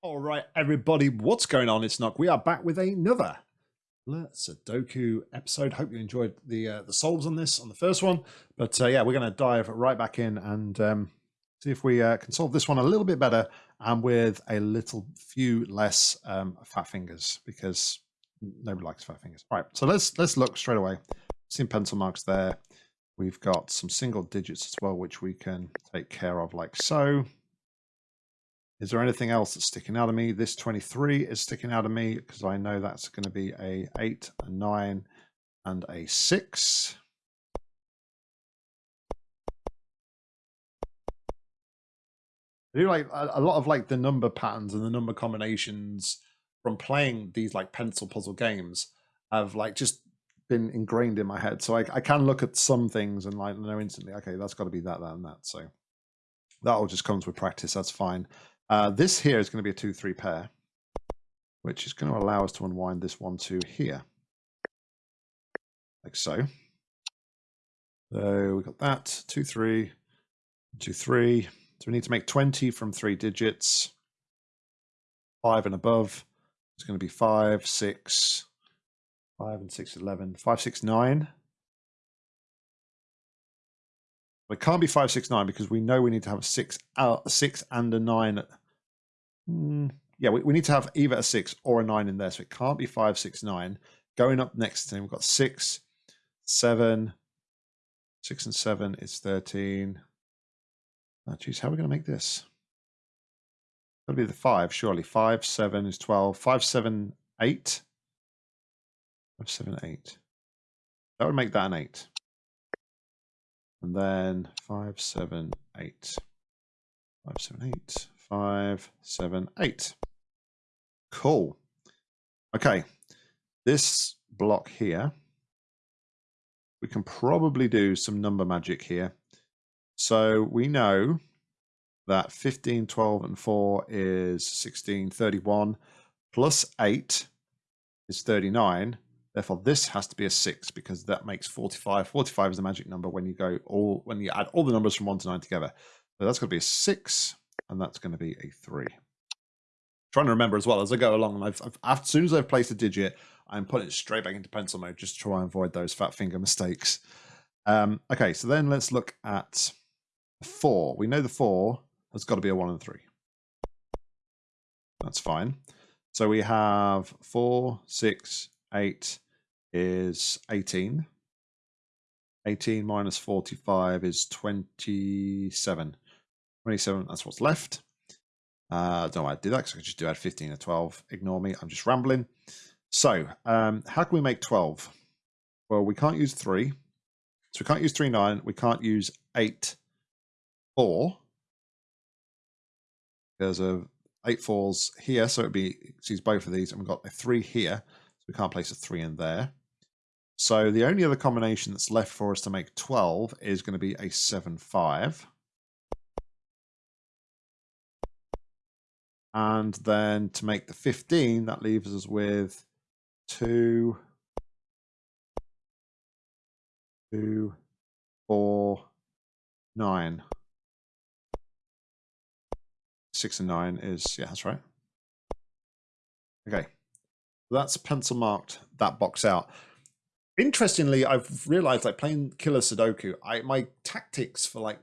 All right, everybody, what's going on? It's Nock. We are back with another Sudoku episode. Hope you enjoyed the uh, the solves on this on the first one, but uh, yeah, we're going to dive right back in and um, see if we uh, can solve this one a little bit better and with a little few less um, fat fingers because nobody likes fat fingers. All right, so let's let's look straight away. Seen pencil marks there. We've got some single digits as well, which we can take care of like so. Is there anything else that's sticking out of me? This 23 is sticking out of me because I know that's going to be a 8, a 9, and a 6. I do like a, lot of like the number patterns and the number combinations from playing these like pencil puzzle games have like just been ingrained in my head. So I, I can look at some things and like know instantly, okay, that's got to be that, that, and that. So that all just comes with practice. That's fine. Uh, this here is going to be a 2-3 pair, which is going to allow us to unwind this 1-2 here. Like so. So we got that, 2-3, 2-3. So we need to make 20 from three digits. 5 and above. It's going to be 5, 6, 5 and 6, 11, 5, 6, 9. It can't be five, six, nine because we know we need to have a six, a six and a nine. Mm, yeah, we, we need to have either a six or a nine in there. So it can't be five, six, nine. Going up next to him, we've got six, seven, six and seven is 13. Oh, geez, how are we going to make this? To be the five, surely. Five, seven is 12. Five, seven, eight. Five, seven, eight. That would make that an eight. And then five, seven, eight. Five, seven, eight. Five, seven, eight. Cool. Okay. This block here, we can probably do some number magic here. So we know that 15, 12, and 4 is 16, 31, plus 8 is 39. Therefore, this has to be a six because that makes 45. 45 is the magic number when you go all when you add all the numbers from one to nine together. So that's going to be a six, and that's going to be a three. trying to remember as well as I go along. I've, I've, as soon as I've placed a digit, I'm putting it straight back into pencil mode just to try and avoid those fat finger mistakes. Um, okay, so then let's look at four. We know the four has got to be a one and three. That's fine. So we have four, six, eight, is 18. 18 minus 45 is 27. 27, that's what's left. Uh, don't know why I did that because I could just do add 15 or 12. Ignore me, I'm just rambling. So, um, how can we make 12? Well, we can't use 3. So we can't use 3, 9. We can't use 8, 4. There's a 8 fours here, so it'd be, use both of these. And we've got a 3 here, so we can't place a 3 in there. So the only other combination that's left for us to make 12 is going to be a 7-5. And then to make the 15, that leaves us with 2, 2, 4, 9. 6 and 9 is, yeah, that's right. Okay, that's pencil marked that box out interestingly, I've realized like playing Killer Sudoku, I my tactics for like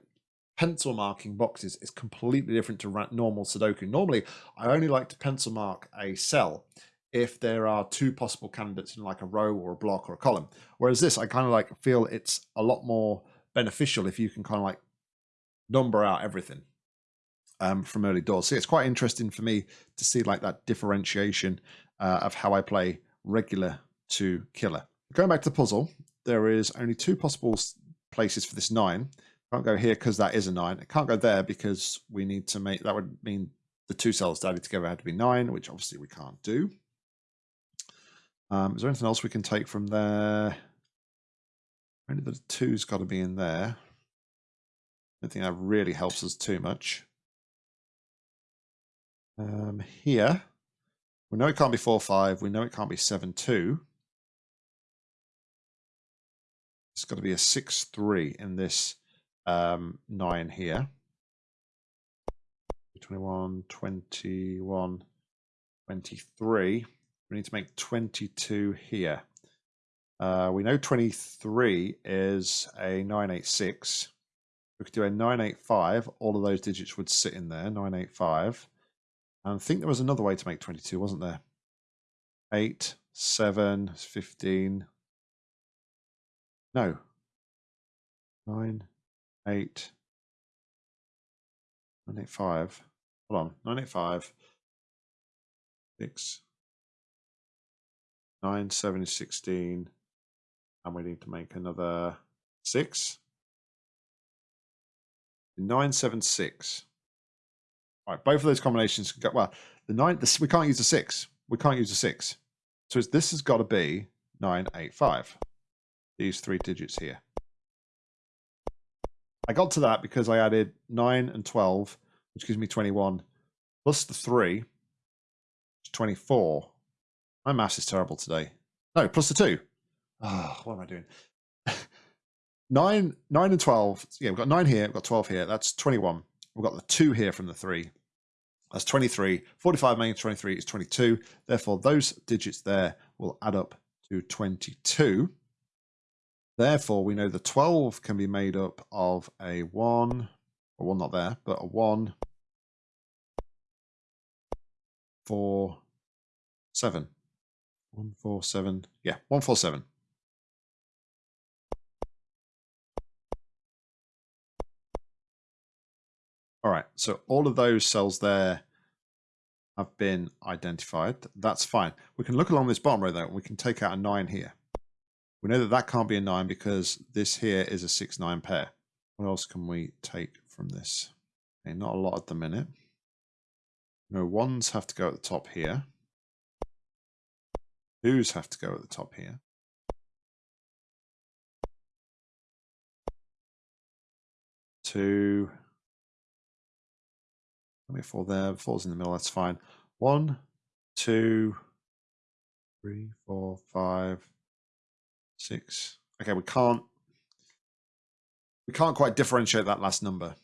pencil marking boxes is completely different to normal Sudoku. Normally, I only like to pencil mark a cell if there are two possible candidates in like a row or a block or a column. Whereas this, I kind of like feel it's a lot more beneficial if you can kind of like number out everything um, from early doors. So it's quite interesting for me to see like that differentiation uh, of how I play regular to killer. Going back to the puzzle, there is only two possible places for this nine. Can't go here because that is a nine. It can't go there because we need to make, that would mean the two cells added together had to be nine, which obviously we can't do. Um, is there anything else we can take from there? Only the two's got to be in there. I don't think that really helps us too much. Um, here, we know it can't be 4, 5. We know it can't be 7, 2. It's got to be a 6-3 in this um, 9 here. 21, 21, 23. We need to make 22 here. Uh, we know 23 is a 986. We could do a 985. All of those digits would sit in there, 985. And I think there was another way to make 22, wasn't there? 8, 7, 15. No. 9, 8, 985. Hold on. 985. 9, 7 is 16. And we need to make another 6. 976. All right, both of those combinations can go. Well, the nine, this, we can't use a six. We can't use a six. So this has got to be 985. These three digits here. I got to that because I added 9 and 12, which gives me 21, plus the 3, 24. My maths is terrible today. No, plus the 2. Oh, what am I doing? 9, 9 and 12. Yeah, we've got 9 here, we've got 12 here. That's 21. We've got the 2 here from the 3. That's 23. 45 minus 23 is 22. Therefore, those digits there will add up to 22. Therefore, we know the 12 can be made up of a 1, or one not there, but a 1, 4, 7. 1, 4, 7. Yeah, 1, 4, 7. All right, so all of those cells there have been identified. That's fine. We can look along this bottom row though, and we can take out a 9 here. We know that that can't be a 9 because this here is a 6-9 pair. What else can we take from this? Okay, not a lot at the minute. No, ones have to go at the top here. Twos have to go at the top here. Two. Let me four there. Four's in the middle. That's fine. One, two, three, four, five, six. Okay, we can't we can't quite differentiate that last number.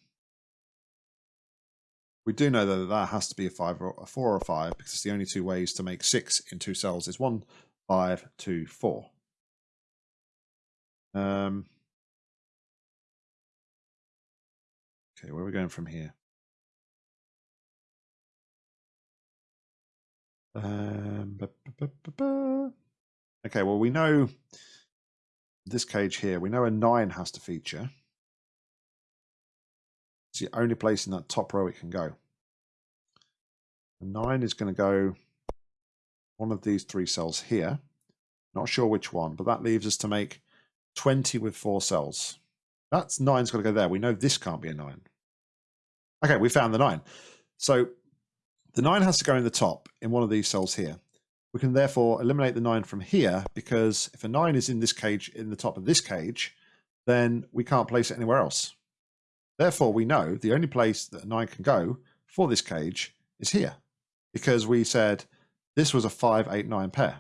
We do know that that has to be a five or a four or a five because it's the only two ways to make six in two cells is one, five, two, four. Um, okay, where are we going from here? Um, okay, well, we know this cage here, we know a 9 has to feature. It's the only place in that top row it can go. A 9 is going to go one of these three cells here. Not sure which one, but that leaves us to make 20 with four cells. That's 9's got to go there. We know this can't be a 9. Okay, we found the 9. So the 9 has to go in the top in one of these cells here. We can therefore eliminate the 9 from here because if a 9 is in this cage, in the top of this cage, then we can't place it anywhere else. Therefore, we know the only place that a 9 can go for this cage is here because we said this was a 5, 8, 9 pair.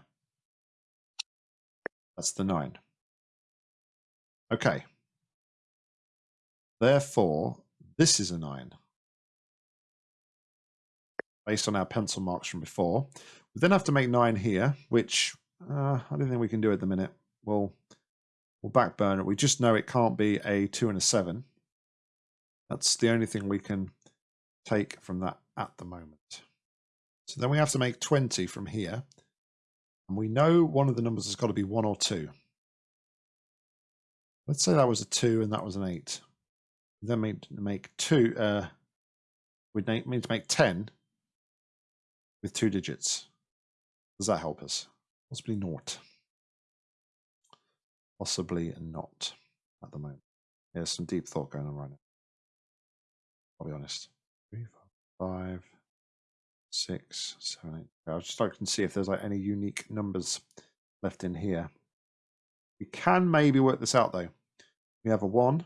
That's the 9. Okay. Therefore, this is a 9 based on our pencil marks from before. We then have to make nine here, which uh, I don't think we can do at the minute. We'll, we'll backburn it. We just know it can't be a two and a seven. That's the only thing we can take from that at the moment. So then we have to make 20 from here. And we know one of the numbers has got to be one or two. Let's say that was a two and that was an eight. then make, make two, uh, we'd need to make 10 with two digits. Does that help us? Possibly not. Possibly not at the moment. There's some deep thought going on right now. I'll be honest. Three, four, five, six, seven, eight. I'll just look and see if there's like any unique numbers left in here. We can maybe work this out though. We have a one.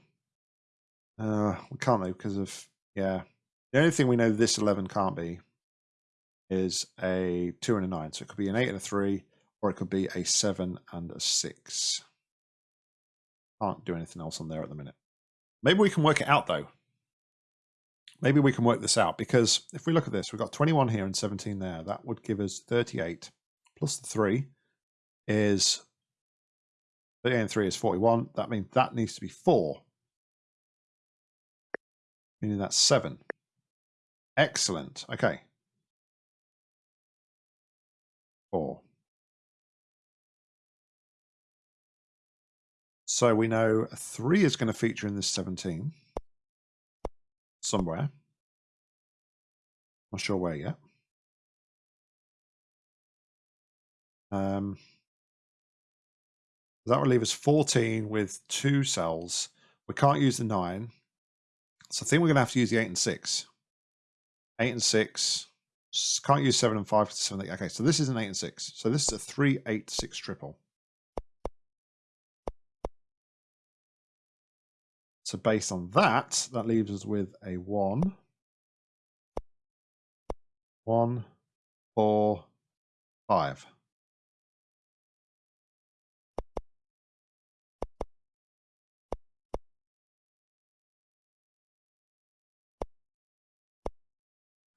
Uh, we can't though because of yeah. The only thing we know this eleven can't be is a two and a nine. So it could be an eight and a three, or it could be a seven and a six. Can't do anything else on there at the minute. Maybe we can work it out though. maybe we can work this out because if we look at this, we've got 21 here and 17 there. That would give us 38 plus the 3 is 38 and 3 is 41. That means that needs to be 4. Meaning that's 7. Excellent. Okay. 4. So we know 3 is going to feature in this 17 somewhere. Not sure where yet. Um, that will leave us 14 with two cells. We can't use the 9. So I think we're going to have to use the 8 and 6. 8 and 6. Can't use 7 and 5 7, 8. Okay, so this is an 8 and 6. So this is a 3, 8, 6 triple. So based on that, that leaves us with a 1, 1, 4, 5.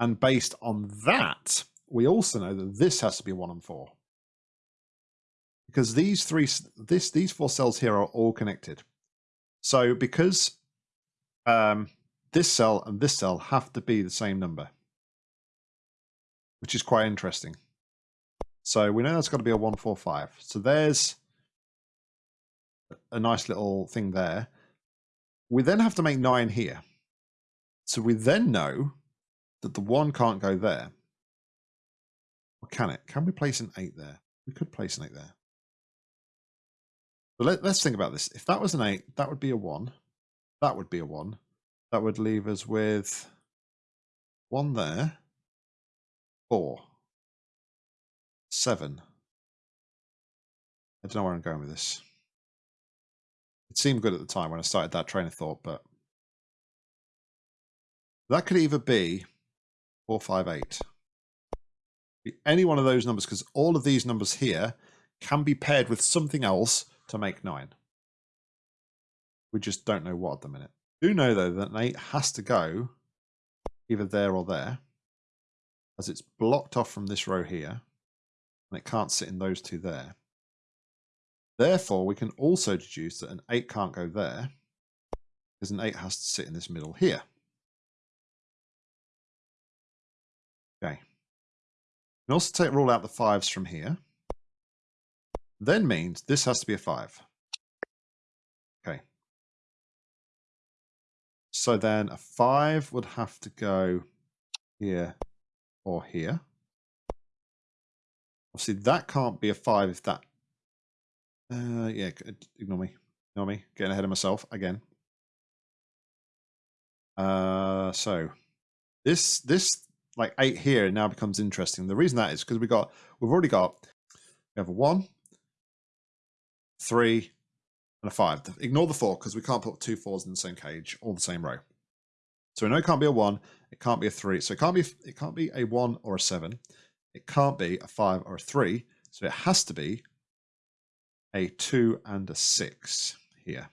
And based on that, we also know that this has to be 1 and 4. Because these three, this, these four cells here are all connected. So because um, this cell and this cell have to be the same number, which is quite interesting. So we know that's got to be a 145. So there's a nice little thing there. We then have to make 9 here. So we then know that the 1 can't go there. Or can it? Can we place an 8 there? We could place an 8 there. But let, us think about this. If that was an 8, that would be a 1. That would be a 1. That would leave us with 1 there. 4. 7. I don't know where I'm going with this. It seemed good at the time when I started that train of thought, but that could either be 458. Be any one of those numbers, because all of these numbers here can be paired with something else to make 9. We just don't know what at the minute. Do know, though, that an 8 has to go either there or there, as it's blocked off from this row here, and it can't sit in those two there. Therefore, we can also deduce that an 8 can't go there, because an 8 has to sit in this middle here. Okay. We also take rule out the 5s from here then means this has to be a 5. Okay. So then a 5 would have to go here or here. Obviously, that can't be a 5 if that... Uh, yeah, ignore me. Ignore me. Getting ahead of myself again. Uh, so this this like eight here now becomes interesting. The reason that is because we got we've already got we have a one, three, and a five. Ignore the four because we can't put two fours in the same cage or the same row. So we know it can't be a one, it can't be a three. So it can't be it can't be a one or a seven. It can't be a five or a three. So it has to be a two and a six here.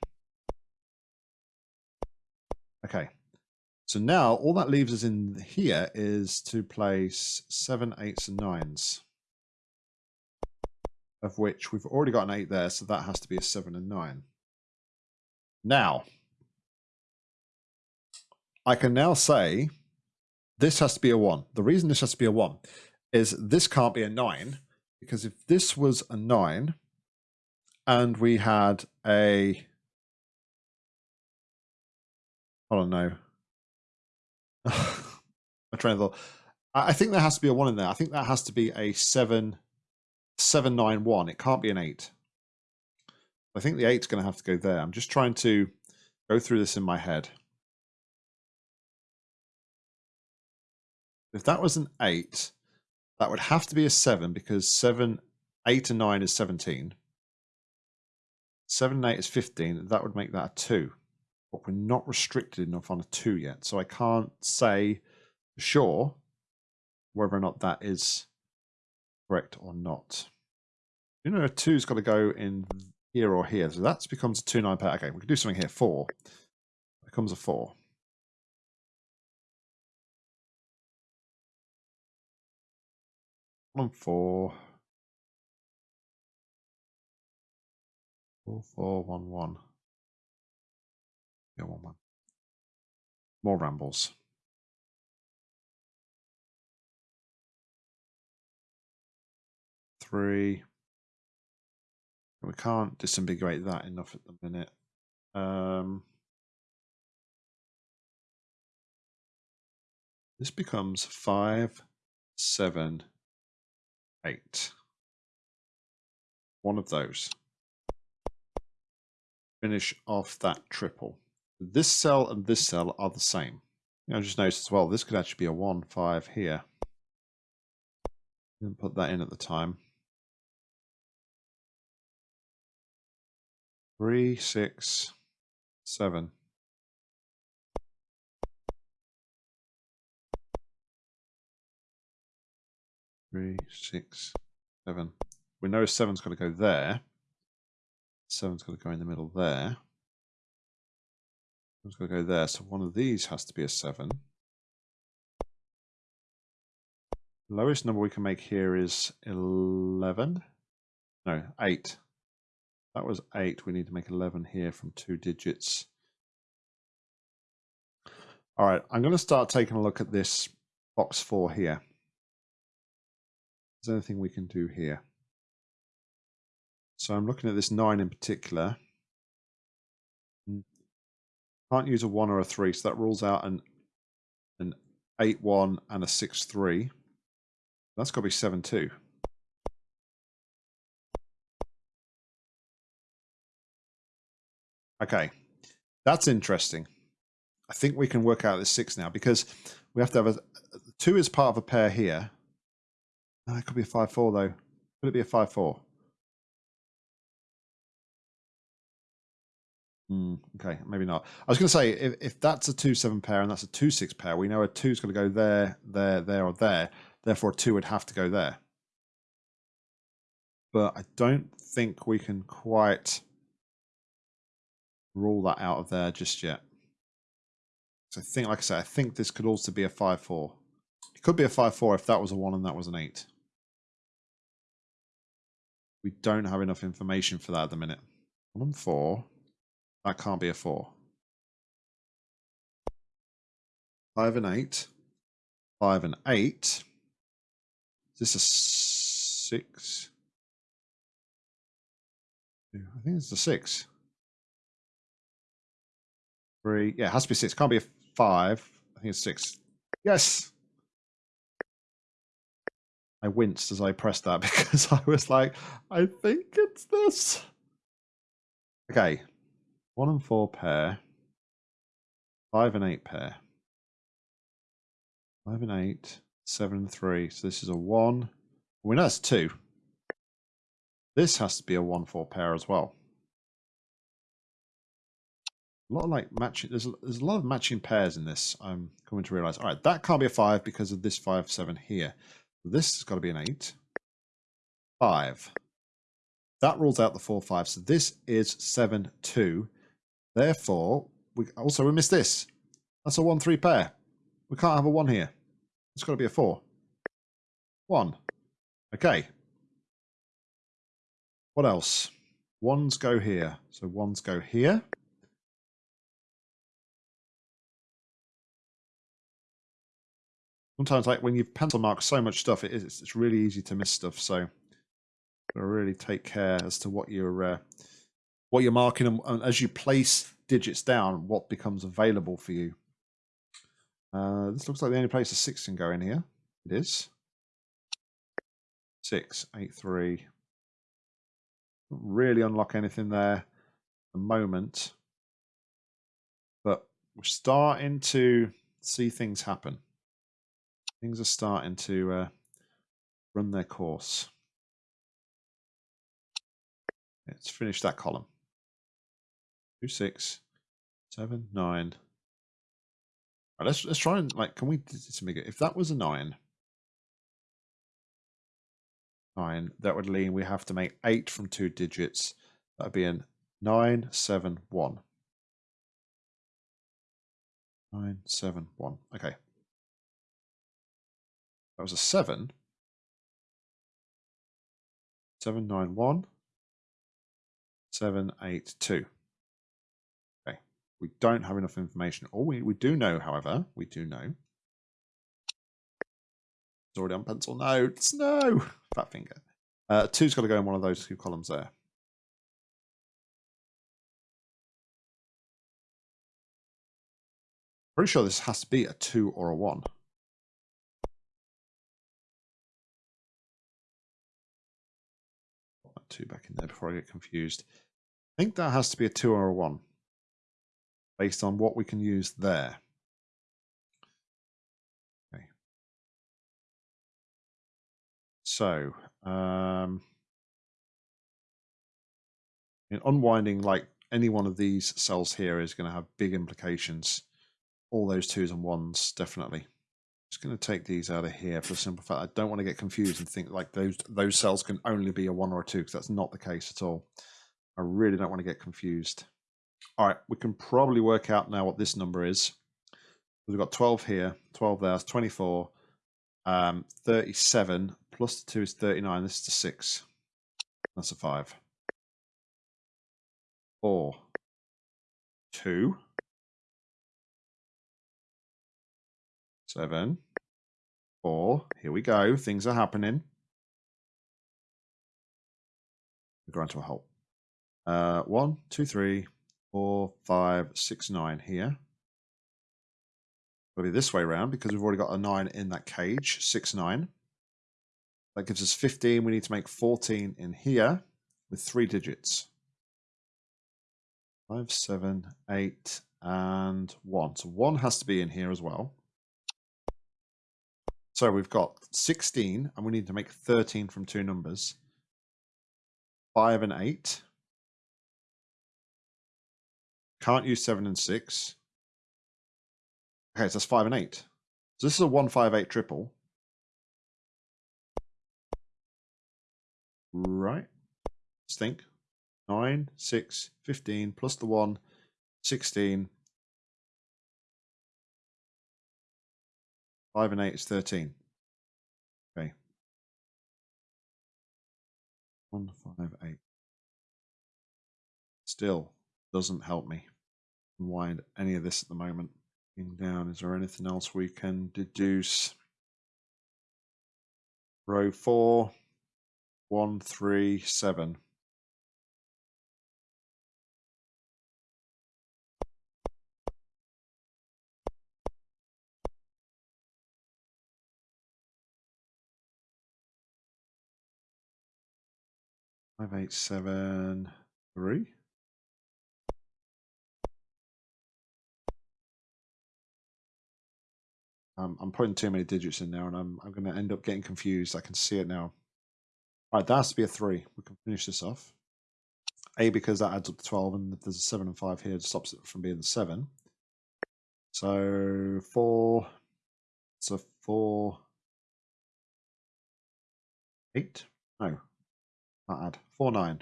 Okay. So now all that leaves us in here is to place seven, eights, and nines of which we've already got an 8 there, so that has to be a 7 and 9. Now, I can now say this has to be a 1. The reason this has to be a 1 is this can't be a 9, because if this was a 9 and we had a... I don't know. I'm thought. I think there has to be a 1 in there. I think that has to be a 7 791. It can't be an 8. I think the 8's going to have to go there. I'm just trying to go through this in my head. If that was an 8, that would have to be a 7 because 7, 8 and 9 is 17. 7 and 8 is 15. That would make that a 2 but we're not restricted enough on a two yet. So I can't say for sure whether or not that is correct or not. You know, a two's got to go in here or here. So that becomes a two nine pair. Okay, we can do something here. Four becomes a four. One four. Four four one one. One one. More rambles. Three. We can't disambiguate that enough at the minute. Um, this becomes five, seven, eight. One of those. Finish off that triple. This cell and this cell are the same. I just noticed as well, this could actually be a 1, 5 here. Didn't put that in at the time. Three, six, seven. Three, six, seven. We know seven's got to go there. Seven's got to go in the middle there. Seven's got to go there. So one of these has to be a seven. Lowest number we can make here is 11. No, 8. That was 8. We need to make 11 here from two digits. All right, I'm going to start taking a look at this box 4 here. Is there anything we can do here? So I'm looking at this 9 in particular. Can't use a 1 or a 3, so that rules out an, an 8-1 and a 6-3. That's got to be 7-2. Okay, that's interesting. I think we can work out this 6 now because we have to have a... 2 is part of a pair here. Oh, it could be a 5-4 though. Could it be a 5-4? Mm, okay, maybe not. I was going to say if, if that's a two seven pair and that's a two six pair, we know a two's going to go there, there, there, or there. Therefore, a two would have to go there. But I don't think we can quite rule that out of there just yet. So I think, like I said, I think this could also be a five four. It could be a five four if that was a one and that was an eight. We don't have enough information for that at the minute. One and four. That can't be a four. Five and eight. Five and eight. Is this a six? I think it's a six. Three. Yeah, it has to be six. Can't be a five. I think it's six. Yes. I winced as I pressed that because I was like, I think it's this. Okay, one and four pair. Five and eight pair. Five and eight. Seven and three. So this is a one. We know that's two. This has to be a one four pair as well. A lot of like matching. There's a, there's a lot of matching pairs in this. I'm coming to realize. All right, that can't be a five because of this five seven here. This has got to be an eight. Five. That rules out the four five. So this is seven two. Therefore, we also we missed this. That's a 1-3 pair. We can't have a 1 here. It's got to be a 4. 1. Okay. What else? Ones go here. So ones go here. Sometimes, like when you pencil mark so much stuff, it is, it's really easy to miss stuff. So, really take care as to what you're uh, what you're marking and, and as you place digits down, what becomes available for you. Uh, this looks like the only place a six can go in here. It is. Six, eight, three. Really unlock anything there at the moment. But we're starting to see things happen. Things are starting to uh, run their course. Let's finish that column two, six, seven, nine. Let's let's try and like, can we do this mega? if that was a nine, nine, that would mean we have to make eight from two digits. That'd be in nine, seven, one. Nine, seven, one. Okay. That was a seven. 791, 782. Okay, we don't have enough information. All we, we do know, however, we do know. It's already on pencil notes. No, fat finger. Uh, two's got to go in one of those two columns there. Pretty sure this has to be a two or a one. Put that two back in there before I get confused. I think that has to be a two or a one based on what we can use there. Okay. So, um, in unwinding like any one of these cells here is going to have big implications all those twos and ones, definitely. Just going to take these out of here for the simple fact I don't want to get confused and think like those those cells can only be a one or a two because that's not the case at all. I really don't want to get confused. All right, we can probably work out now what this number is. We've got 12 here, 12 there, 24, um, 37, plus the 2 is 39. This is the 6. That's a 5. 4, 2, seven, four. Here we go. Things are happening. We're going to a halt. Uh, one, two, three, four, five, six, nine here. It'll be this way around because we've already got a nine in that cage. Six, nine. That gives us 15. We need to make 14 in here with three digits. Five, seven, eight, and one. So one has to be in here as well. So we've got 16 and we need to make 13 from two numbers. 5 and 8. Can't use 7 and 6. Okay, so that's 5 and 8. So this is a 158 triple. Right. Let's think. 9, 6, 15, plus the 1, 16, Five and eight is 13. Okay. One, five, eight. Still doesn't help me unwind any of this at the moment. In Down, is there anything else we can deduce? Row four, one, three, seven. Five, eight, seven, three. I'm putting too many digits in there, and I'm I'm going to end up getting confused. I can see it now. All right, that has to be a three. We can finish this off. A because that adds up to twelve, and there's a seven and five here, it stops it from being seven. So four. So four. Eight. No, not add. 4, 9.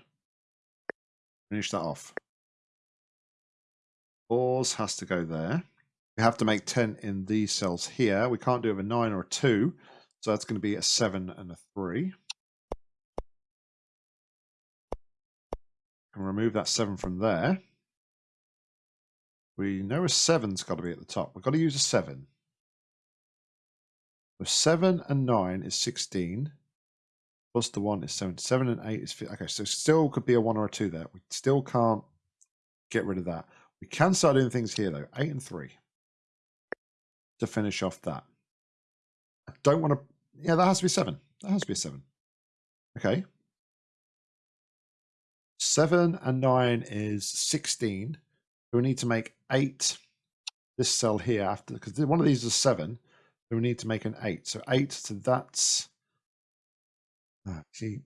Finish that off. Fours has to go there. We have to make 10 in these cells here. We can't do it with a 9 or a 2. So that's going to be a 7 and a 3. Can remove that 7 from there. We know a 7's got to be at the top. We've got to use a 7. So 7 and 9 is 16 plus the one is seven. Seven and eight is okay. So still could be a one or a two there. We still can't get rid of that. We can start doing things here though. Eight and three to finish off that. I don't want to. Yeah, that has to be seven. That has to be seven. Okay. Seven and nine is sixteen. So we need to make eight. This cell here after because one of these is seven. So we need to make an eight. So eight. So that's Ah, see,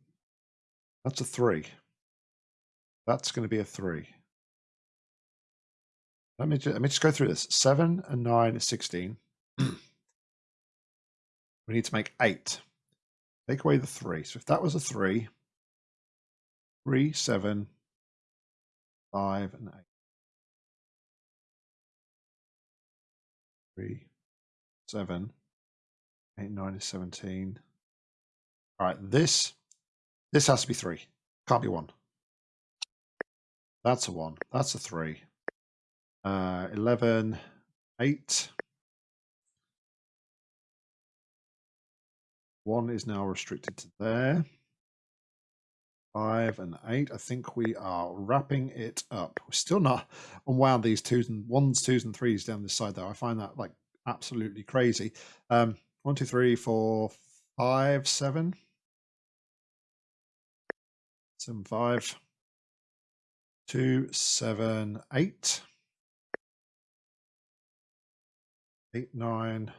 that's a three. That's going to be a three. Let me, just, let me just go through this. Seven and nine is 16. we need to make eight. Take away the three. So if that was a three, three, seven, five, and eight. Three, seven, eight, nine is 17. All right, this This has to be three. Can't be one. That's a one. That's a three. Uh, 11, 8. One is now restricted to there. Five and eight. I think we are wrapping it up. We're still not unwound these twos and ones, twos, and threes down this side, though. I find that like absolutely crazy. Um, one, two, three, four, five, seven. Seven, five. Two, seven, eight. Eight, nine.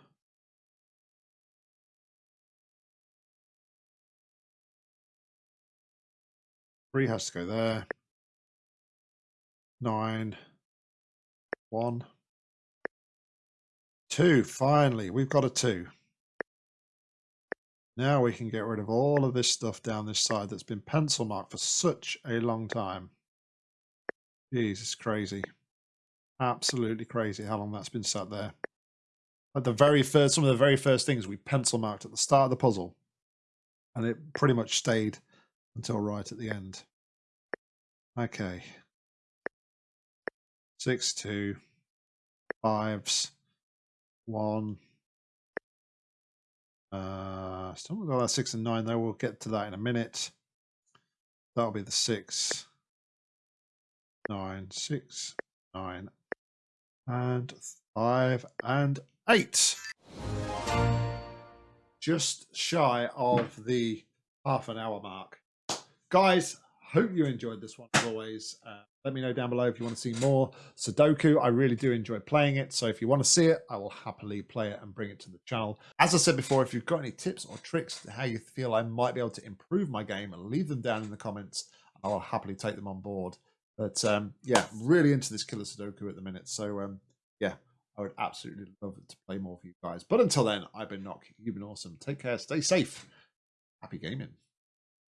Three has to go there. Nine. One. Two. Finally, we've got a two. Now we can get rid of all of this stuff down this side that's been pencil marked for such a long time. Jesus, crazy. Absolutely crazy how long that's been sat there. At the very first, some of the very first things we pencil marked at the start of the puzzle. And it pretty much stayed until right at the end. Okay. Six, two, fives, one. Uh, still got that six and nine though. We'll get to that in a minute. That'll be the six, nine, six, nine, and five and eight. Just shy of the half an hour mark. Guys, hope you enjoyed this one as always. Uh, let me know down below if you want to see more Sudoku. I really do enjoy playing it. So if you want to see it, I will happily play it and bring it to the channel. As I said before, if you've got any tips or tricks to how you feel I might be able to improve my game, leave them down in the comments. I'll happily take them on board. But um, yeah, really into this Killer Sudoku at the minute. So um, yeah, I would absolutely love to play more for you guys. But until then, I've been Nock. You've been awesome. Take care. Stay safe. Happy gaming.